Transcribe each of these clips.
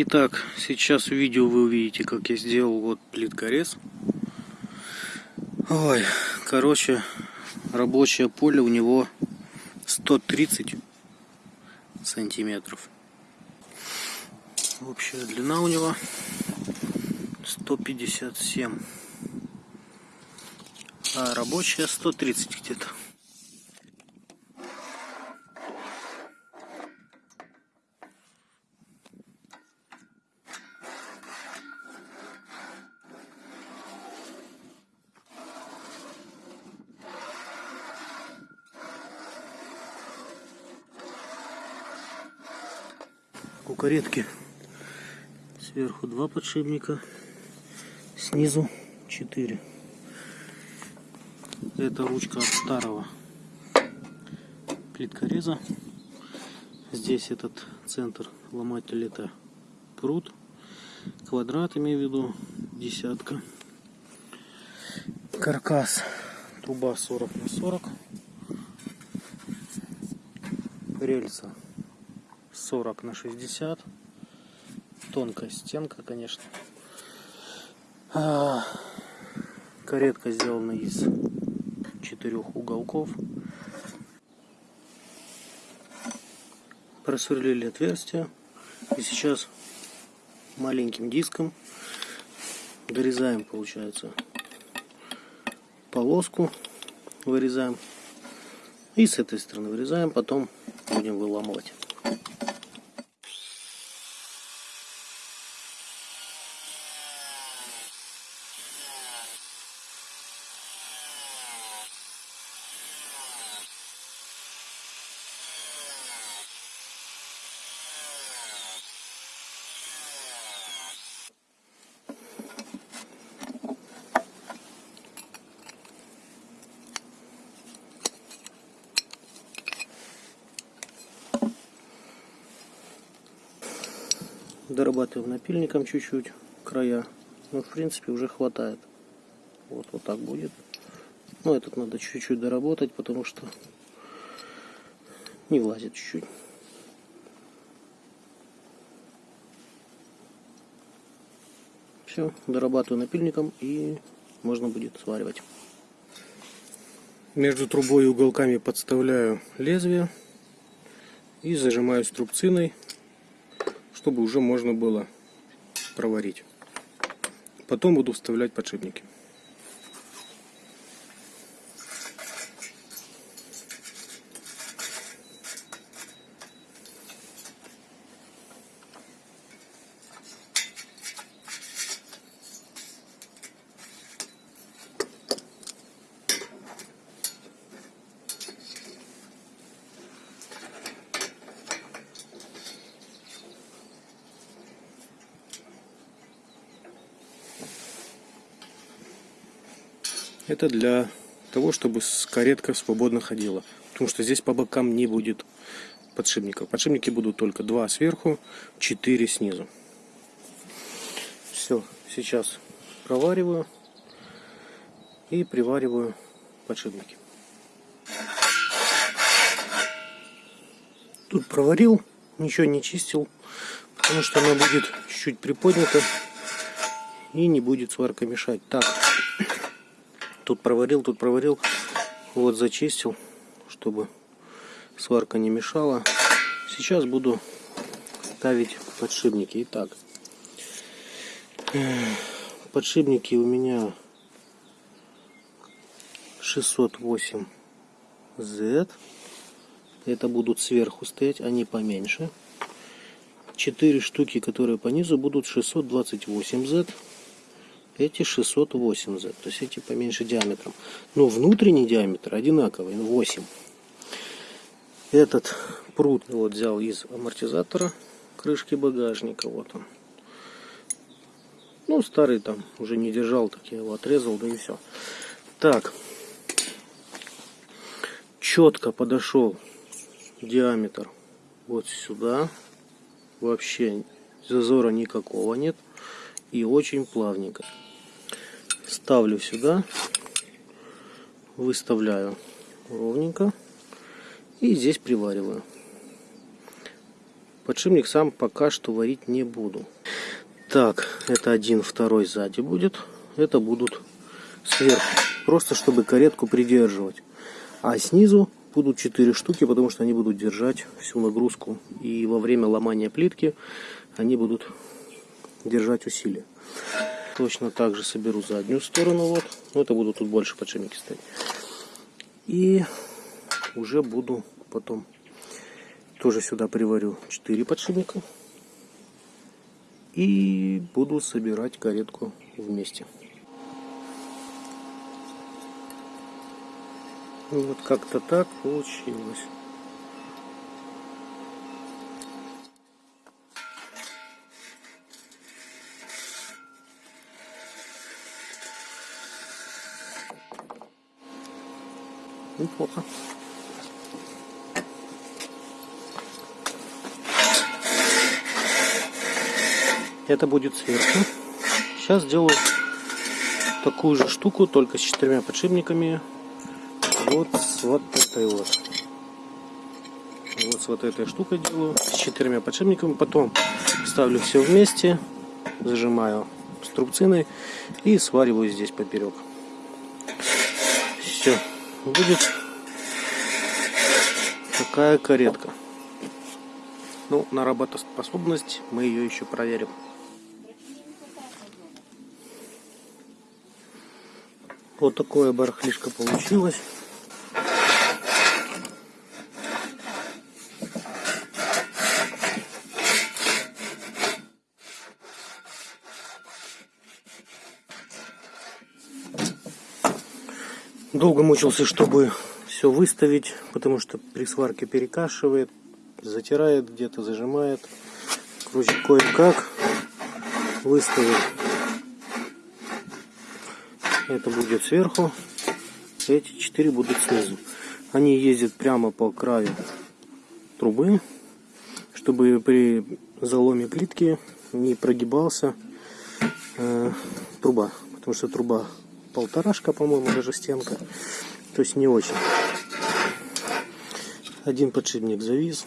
Итак, сейчас в видео вы увидите, как я сделал вот плиткорез. Ой, короче, рабочее поле у него 130 сантиметров. Общая длина у него 157. А рабочая 130 где-то. Каретки сверху два подшипника, снизу четыре. Это ручка от старого плиткореза. Здесь этот центр ломатель это пруд, квадрат имею в виду, десятка. Каркас, труба 40 на 40. Рельса 40 на 60. Тонкая стенка, конечно. А, каретка сделана из четырех уголков. Просверлили отверстие. И сейчас маленьким диском дорезаем, получается, полоску. Вырезаем. И с этой стороны вырезаем, потом будем выламывать. Дорабатываем напильником чуть-чуть края. Ну, в принципе, уже хватает. Вот, вот так будет. Но этот надо чуть-чуть доработать, потому что не влазит чуть-чуть. Все, дорабатываю напильником и можно будет сваривать. Между трубой и уголками подставляю лезвие и зажимаю струбциной чтобы уже можно было проварить. Потом буду вставлять подшипники. Это для того, чтобы каретка свободно ходила. Потому что здесь по бокам не будет подшипников. Подшипники будут только два сверху, четыре снизу. Все, сейчас провариваю и привариваю подшипники. Тут проварил, ничего не чистил, потому что она будет чуть-чуть приподнята и не будет сварка мешать. Так, Тут проварил, тут проварил. Вот зачистил, чтобы сварка не мешала. Сейчас буду ставить подшипники. Итак, подшипники у меня 608Z. Это будут сверху стоять, они поменьше. Четыре штуки, которые по низу, будут 628Z эти 680, то есть эти поменьше диаметром. Но внутренний диаметр одинаковый, 8. Этот пруд вот взял из амортизатора крышки багажника, вот он. Ну, старый там уже не держал, так я его отрезал, да и все. Так, четко подошел диаметр вот сюда. Вообще зазора никакого нет. И очень плавненько ставлю сюда, выставляю ровненько и здесь привариваю. Подшипник сам пока что варить не буду. Так, это один, второй сзади будет. Это будут сверху. Просто чтобы каретку придерживать. А снизу будут 4 штуки, потому что они будут держать всю нагрузку. И во время ломания плитки они будут держать усилие. Точно так же соберу заднюю сторону. Вот. Но это будут тут больше подшипники стоять. И уже буду потом тоже сюда приварю 4 подшипника. И буду собирать каретку вместе. Вот как-то так получилось. Неплохо. Это будет сверху. Сейчас сделаю такую же штуку, только с четырьмя подшипниками. Вот с вот этой вот. Вот с вот этой штукой делаю, с четырьмя подшипниками. Потом ставлю все вместе, зажимаю струбциной и свариваю здесь поперек. Все. Будет такая каретка. Ну, на работоспособность мы ее еще проверим. Вот такое барахлишко получилось. Долго мучился, чтобы все выставить, потому что при сварке перекашивает, затирает где-то, зажимает. Короче, кое-как выставил это будет сверху. Эти четыре будут снизу. Они ездят прямо по краю трубы, чтобы при заломе плитки не прогибался э, труба. Потому что труба полторашка, по-моему, даже стенка. То есть не очень. Один подшипник завис.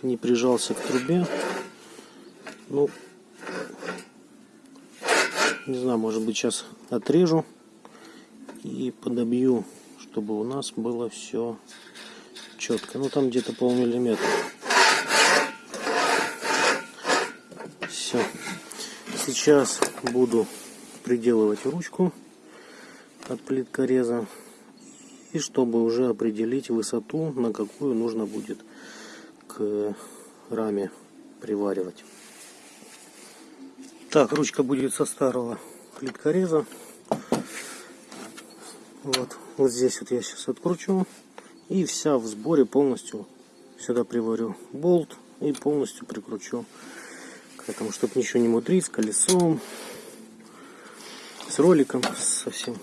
Не прижался к трубе. Ну, не знаю, может быть сейчас отрежу и подобью, чтобы у нас было все четко. Ну там где-то полмиллиметра. Все. Сейчас буду приделывать ручку от плиткореза. И чтобы уже определить высоту, на какую нужно будет к раме приваривать. Так, ручка будет со старого плиткореза. Вот, вот здесь вот я сейчас откручу. И вся в сборе полностью сюда приварю болт и полностью прикручу к этому, чтобы ничего не мудрить с колесом, с роликом, совсем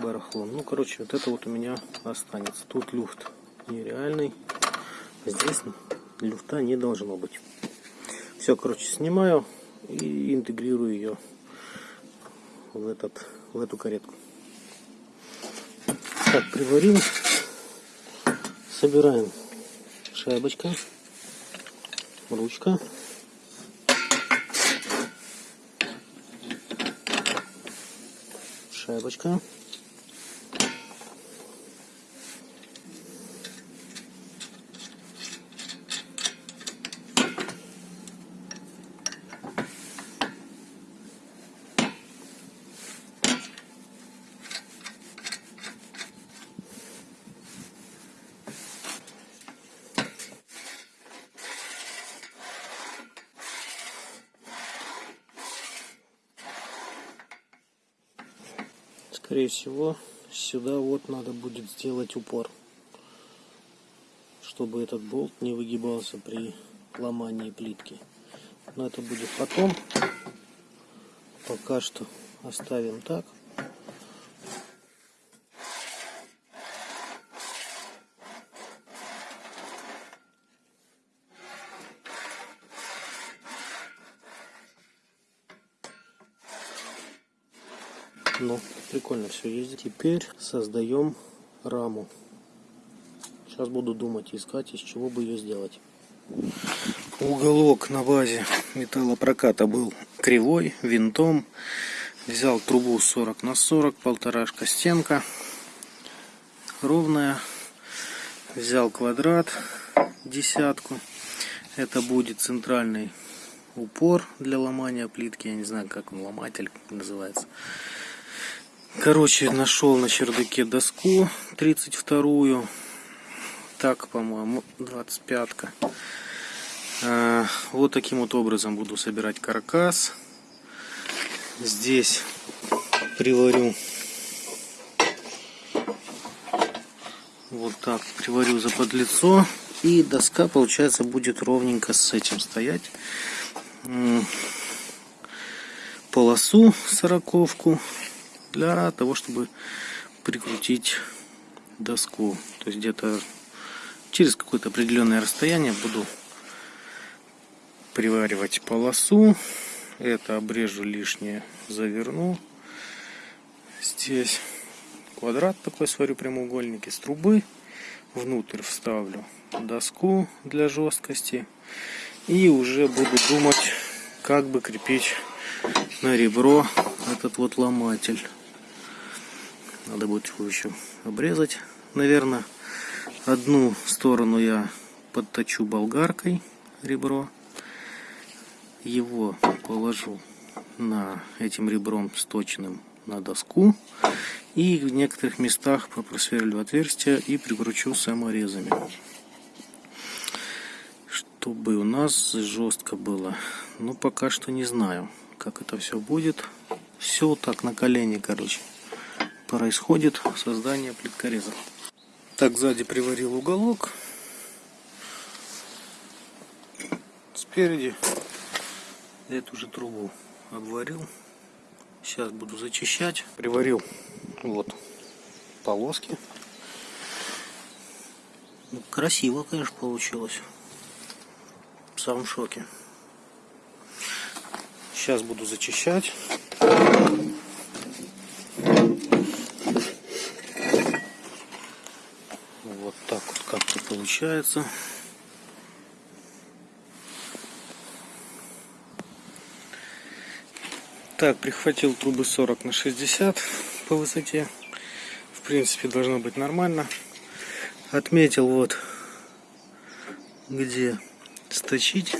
барахлом. Ну, короче, вот это вот у меня останется. Тут люфт нереальный. Здесь люфта не должно быть. Все, короче, снимаю и интегрирую ее в, этот, в эту каретку. Так, приварил. Собираем шайбочка, ручка. Шайбочка. Скорее всего сюда вот надо будет сделать упор чтобы этот болт не выгибался при ломании плитки. Но это будет потом. Пока что оставим так Ну, прикольно все ездит. Теперь создаем раму. Сейчас буду думать, искать, из чего бы ее сделать. Уголок на базе металлопроката был кривой, винтом. Взял трубу 40 на 40, полторашка стенка. Ровная. Взял квадрат, десятку. Это будет центральный упор для ломания плитки. Я не знаю, как он, ломатель называется. Короче, нашел на чердаке доску 32-ю. Так, по-моему, 25-ка. А, вот таким вот образом буду собирать каркас. Здесь приварю вот так приварю за подлицо и доска получается будет ровненько с этим стоять полосу сороковку для того чтобы прикрутить доску. То есть где-то через какое-то определенное расстояние буду приваривать полосу. Это обрежу лишнее заверну. Здесь квадрат такой сварю прямоугольник из трубы. Внутрь вставлю доску для жесткости. И уже буду думать как бы крепить на ребро этот вот ломатель надо будет его еще обрезать наверное. Одну сторону я подточу болгаркой ребро. Его положу на этим ребром сточенным на доску. И в некоторых местах просверлю отверстия и прикручу саморезами. Чтобы у нас жестко было. Но пока что не знаю как это все будет. Все так на колени короче происходит создание плиткореза так сзади приварил уголок спереди эту же трубу обварил. Сейчас буду зачищать. Приварил вот полоски. Ну, красиво, конечно, получилось. В шоке. Сейчас буду зачищать. Вот так вот как-то получается. Так, прихватил трубы 40 на 60 по высоте. В принципе, должно быть нормально. Отметил вот, где сточить.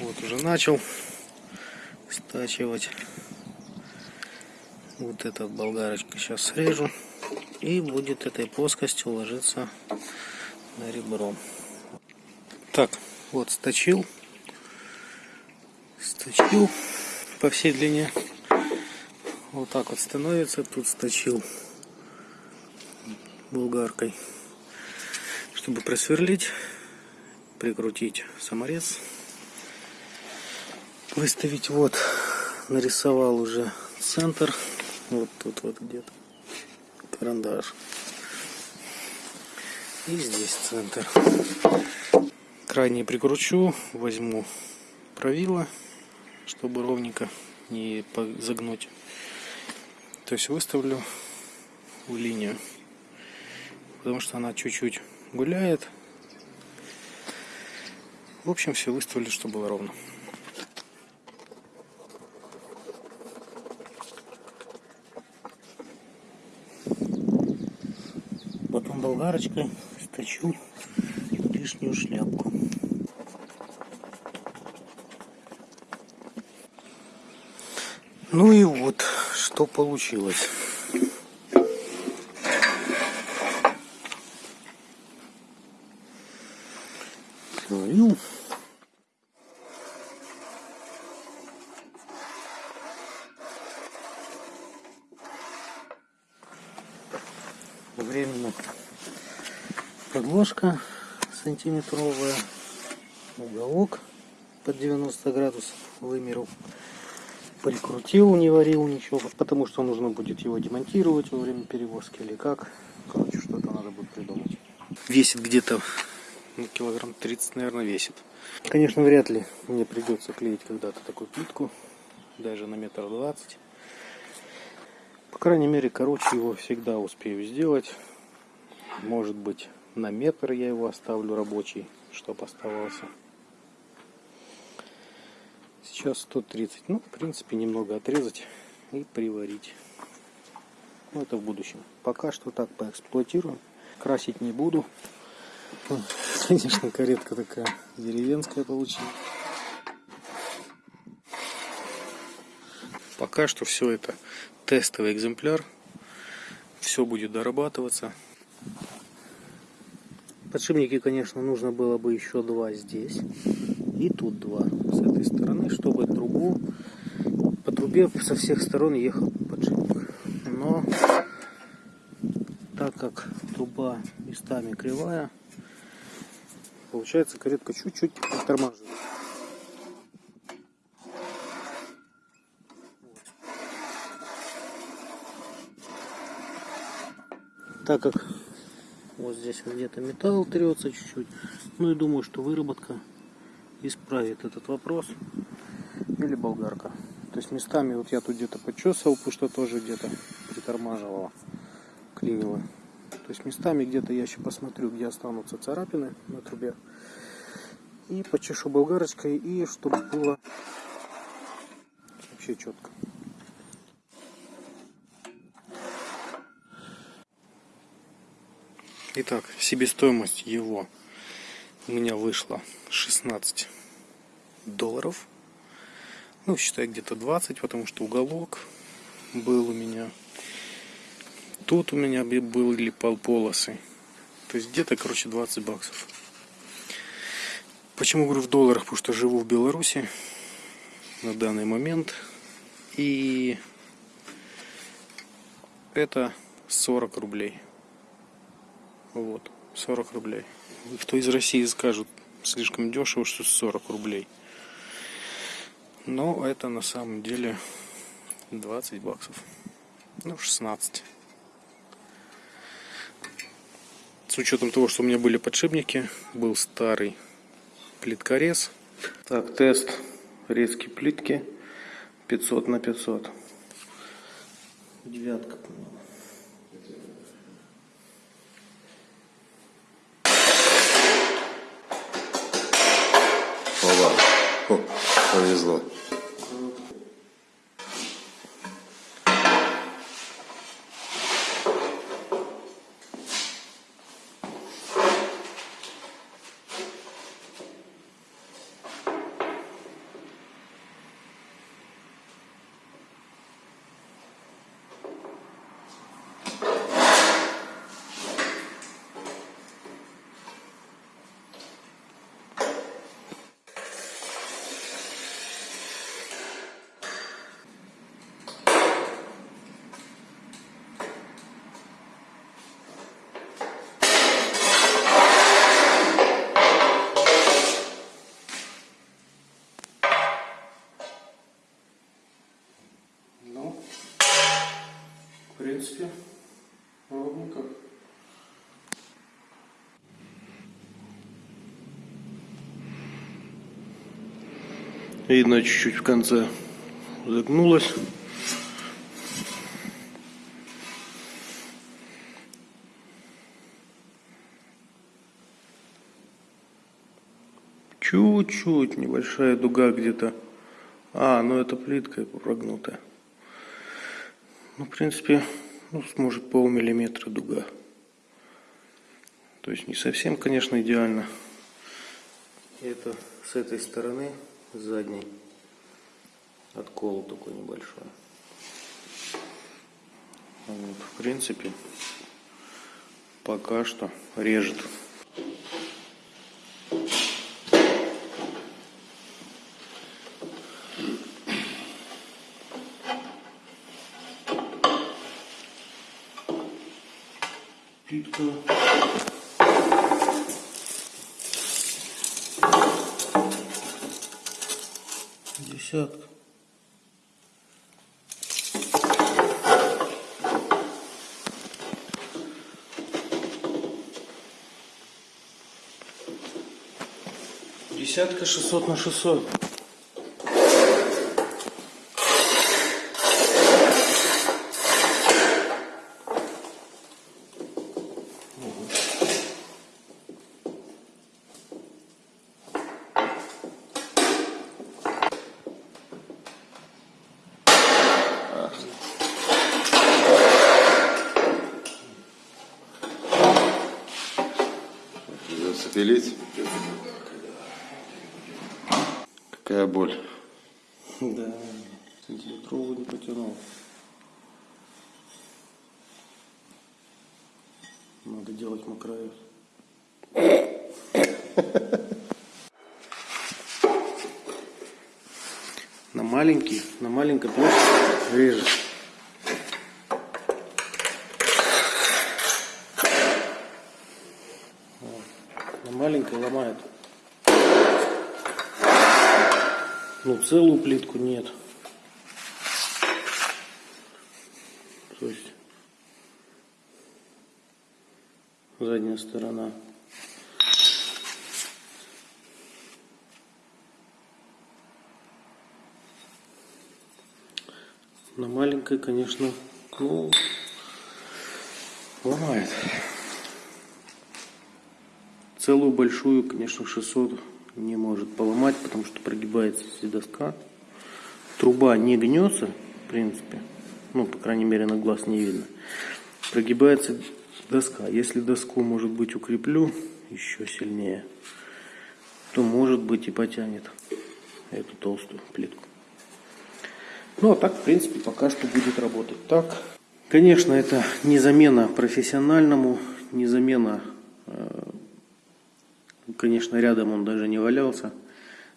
Вот уже начал стачивать. Вот этот болгарочка сейчас срежу. И будет этой плоскостью ложиться на ребро. Так, вот сточил. Сточил по всей длине. Вот так вот становится. Тут сточил булгаркой, чтобы просверлить, прикрутить саморез, выставить. Вот, нарисовал уже центр. Вот тут вот где-то карандаш. И здесь центр. Крайне прикручу, возьму правило чтобы ровненько не загнуть. То есть выставлю в линию, потому что она чуть-чуть гуляет. В общем, все выставлю, чтобы было ровно. Потом болгарочкой сточу лишнюю шляпку. Ну и вот, что получилось. Подложка сантиметровая, уголок под 90 градусов вымерил прикрутил, не варил ничего, потому что нужно будет его демонтировать во время перевозки или как. Короче, что-то надо будет придумать. Весит где-то ну, килограмм 30, наверное, весит. Конечно, вряд ли мне придется клеить когда-то такую плитку, даже на метр двадцать. По крайней мере, короче, его всегда успею сделать. Может быть, на метр я его оставлю рабочий, чтобы оставался. Сейчас 130. Ну, в принципе, немного отрезать и приварить. Ну, это в будущем. Пока что так поэксплуатируем. Красить не буду. Конечно, каретка такая деревенская получилась. Пока что все это тестовый экземпляр. Все будет дорабатываться. Подшипники, конечно, нужно было бы еще два здесь. И тут два с этой стороны, чтобы трубу по трубе со всех сторон ехал подшипник. Но так как труба местами кривая, получается каретка чуть-чуть притормаживает. Так как вот здесь вот где-то металл трется чуть-чуть, ну и думаю, что выработка исправит этот вопрос. Или болгарка. То есть местами вот я тут где-то почесывал, потому что тоже где-то притормаживала, клинила. То есть местами где-то я еще посмотрю, где останутся царапины на трубе. И почешу болгарочкой, и чтобы было вообще четко. Итак, себестоимость его у меня вышла 16 долларов. Ну, считай, где-то 20, потому что уголок был у меня. Тут у меня были полполосы. То есть где-то, короче, 20 баксов. Почему говорю в долларах? Потому что живу в Беларуси на данный момент. И это 40 рублей. Вот, 40 рублей. Кто из России скажет, слишком дешево, что 40 рублей. Но это на самом деле 20 баксов. Ну, 16. С учетом того, что у меня были подшипники, был старый плиткорез. Так, тест резки плитки 500 на 500. Девятка, по-моему. Повезло. Видно, чуть-чуть в конце загнулась. Чуть-чуть небольшая дуга где-то. А, ну это плитка прогнутая. Ну, в принципе, ну, сможет полмиллиметра дуга. То есть не совсем, конечно, идеально. Это с этой стороны, с задней, откол такой небольшой. Вот, в принципе, пока что режет. Плитка. Десятка. Десятка шестьсот на шестьсот. Надо делать макроез. На маленький, на маленькой площади режет. Вот. На маленькой ломает. Ну, целую плитку нет. То есть задняя сторона. На маленькой, конечно, ну, ломает. Целую большую, конечно, 600 не может поломать, потому что прогибается доска. Труба не гнется, в принципе. Ну, по крайней мере, на глаз не видно. Прогибается доска. Если доску, может быть, укреплю еще сильнее, то, может быть, и потянет эту толстую плитку. Ну, а так, в принципе, пока что будет работать так. Конечно, это не замена профессиональному, не замена э, Конечно, рядом он даже не валялся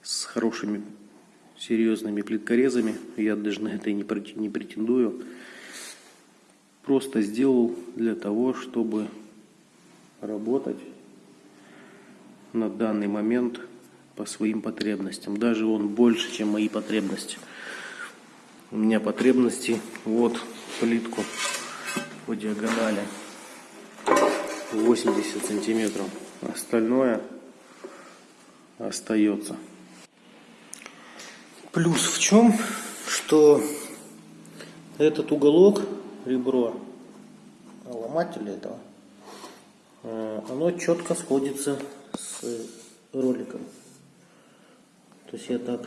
с хорошими серьезными плиткорезами. Я даже на это не претендую. Просто сделал для того, чтобы работать на данный момент по своим потребностям. Даже он больше, чем мои потребности. У меня потребности вот плитку по диагонали 80 сантиметров. Остальное остается. Плюс в чем, что этот уголок, ребро ломателя этого, э, оно четко сходится с роликом. То есть я так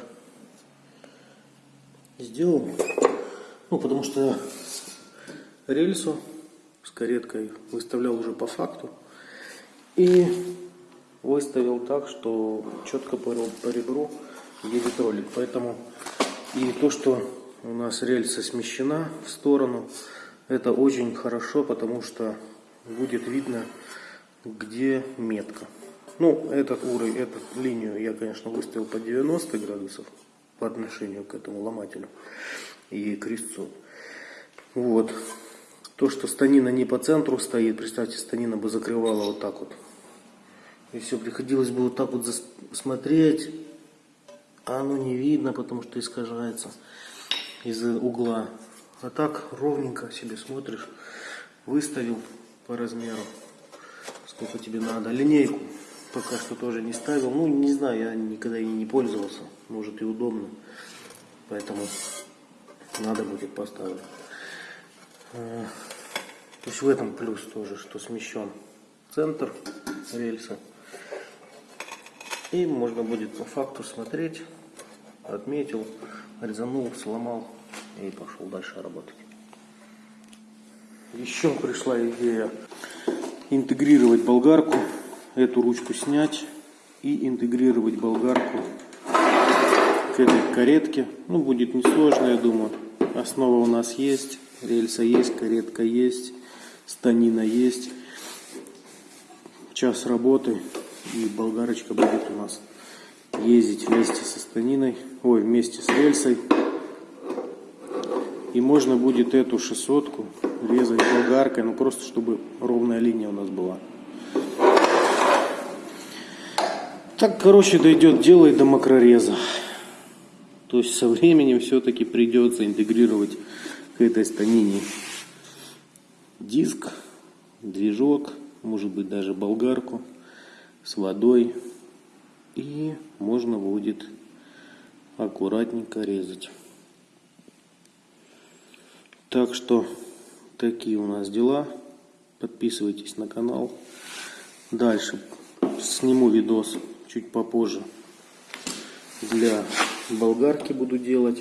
сделал, ну потому что рельсу с кареткой выставлял уже по факту. И выставил так, что четко по, по ребру едет ролик. Поэтому и то, что у нас рельса смещена в сторону, это очень хорошо, потому что будет видно, где метка. Ну, этот уровень, эту линию я, конечно, выставил по 90 градусов по отношению к этому ломателю и крестцу. Вот. То, что станина не по центру стоит, представьте, станина бы закрывала вот так вот и все, приходилось бы вот так вот смотреть, а оно не видно, потому что искажается из-за угла. А так ровненько себе смотришь, выставил по размеру, сколько тебе надо. Линейку пока что тоже не ставил. Ну, не знаю, я никогда и не пользовался. Может и удобно. Поэтому надо будет поставить. А, то есть в этом плюс тоже, что смещен центр рельса. И можно будет по факту смотреть, отметил, резанул, сломал и пошел дальше работать. Еще пришла идея интегрировать болгарку, эту ручку снять и интегрировать болгарку к этой каретке. Ну, будет несложно, я думаю. Основа у нас есть, рельса есть, каретка есть, станина есть. Час работы и болгарочка будет у нас ездить вместе со станиной, ой, вместе с рельсой. И можно будет эту шестьсотку резать болгаркой, ну просто чтобы ровная линия у нас была. Так, короче, дойдет дело и до макрореза. То есть со временем все-таки придется интегрировать к этой станине диск, движок, может быть даже болгарку с водой. И можно будет аккуратненько резать. Так что такие у нас дела. Подписывайтесь на канал. Дальше сниму видос чуть попозже. Для болгарки буду делать.